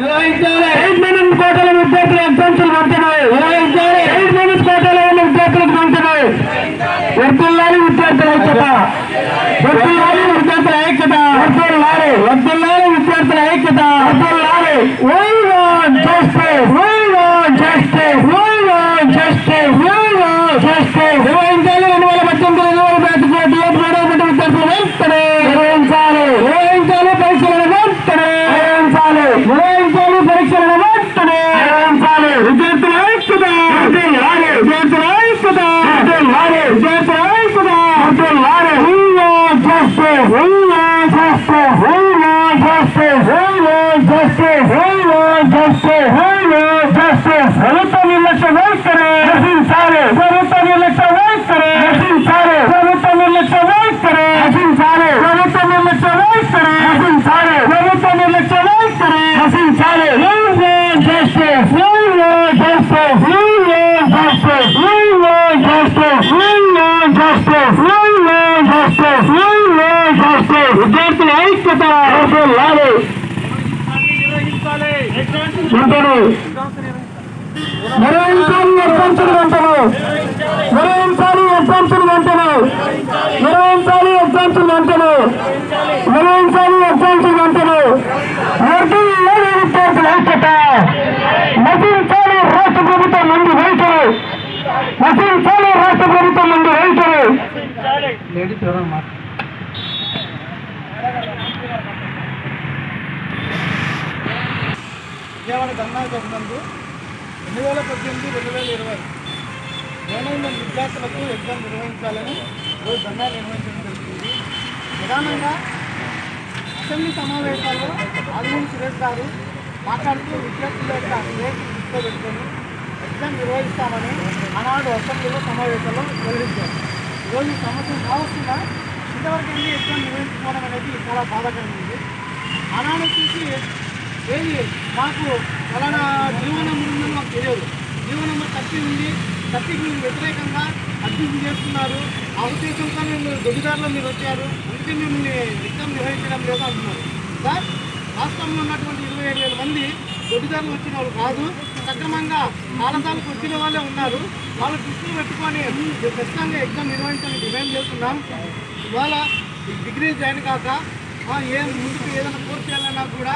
నిర్వహించాలి eight minutes కోటల విద్యార్థుల exams వెంటనే నిర్వహించాలి ఎయిట్ మినిట్స్ కోటలో ఉన్న విద్యార్థులకు వెంటనే వర్తిల్లాలి విద్యార్థుల ఐక్యత. వర్తిల్లాలి విద్యార్థుల ఐక్యత. వర్తిల్లాలి వర్తిల్లాలి విద్యార్థుల ఐక్యత. వర్తిల్లాలి why want justice why Justice! Justice! Justice! We want justice. We want justice. We want justice. ప్రభుత్వ నిర్లక్ష్య వైఖరి నశించాలి ప్రభుత్వ నిర్లక్ష్య వైఖరి విద్యార్థుల ఐక్యత లాలి నిర్వహించాలి ఎగ్జామ్స్ వెంటనే. నిర్వహించాలి ఎగ్జామ్స్ వెంటనే. నిర్వహించాలి ఎగ్జామ్స్ వెంటనే. నిర్వహించాలి వెంటనే విద్యార్థుల ఐక్యత? నశించాలి రాష్ట్ర ప్రభుత్వం ముందు వైఖరి నశించాలి రాష్ట్ర ప్రభుత్వం ముందు వైఖరి విజయవాడ ధర్నా జరిగినందు రెండు వేల పద్దెనిమిది రెండు వేల ఇరవై గవర్నమెంట్ విద్యార్థులకు ఎగ్జామ్ నిర్వహించాలని రోజు ధర్నా నిర్వహించడం జరుగుతుంది ప్రధానంగా అసెంబ్లీ సమావేశాల్లో ఆదిమూరి సురేష్ గారు మాట్లాడుతూ విద్యార్థుల యొక్క రేటు దృష్టిలో పెట్టుకొని ఎగ్జామ్ నిర్వహిస్తామని ఆనాడు అసెంబ్లీలో సమావేశాల్లో వెల్లడించారు. ఈరోజు ఈ సంవత్సరం కావస్తున్నా ఇంతవరకు ఎగ్జామ్ నిర్వహించుకోవడం అనేది చాలా బాధాకరమైంది. ఆనాడు చూసి ఏది? మాకు ఫలానా జీవనం నెంబర్ ఉందని మాకు తెలియదు. జీవనం నెంబర్ ఉంది. థర్టీకి మీరు వ్యతిరేకంగా అభ్యర్థి చేస్తున్నారు. ఆ ఉద్దేశంతో మీరు దొడ్డిదారిలో మీరు వచ్చారు. అందుకే మిమ్మల్ని నిత్యం నిర్వహించడం లేదు అంటున్నారు. సార్ రాష్ట్రంలో ఉన్నటువంటి ఇరవై ఏడు వేల మంది దొడ్డిదారులు వచ్చిన వాళ్ళు కాదు. సక్రమంగా కాలసాలకు వచ్చిన వాళ్ళే ఉన్నారు. వాళ్ళు దృష్టిలో పెట్టుకొని ఖచ్చితంగా ఎగ్జామ్ నిర్వహించాలని డిమాండ్ చేస్తున్నాం. ఇవాళ డిగ్రీ జాయిన్ కాక ఆ, ఏం ముందుకు ఏదైనా కోర్స్ చేయాలన్నా కూడా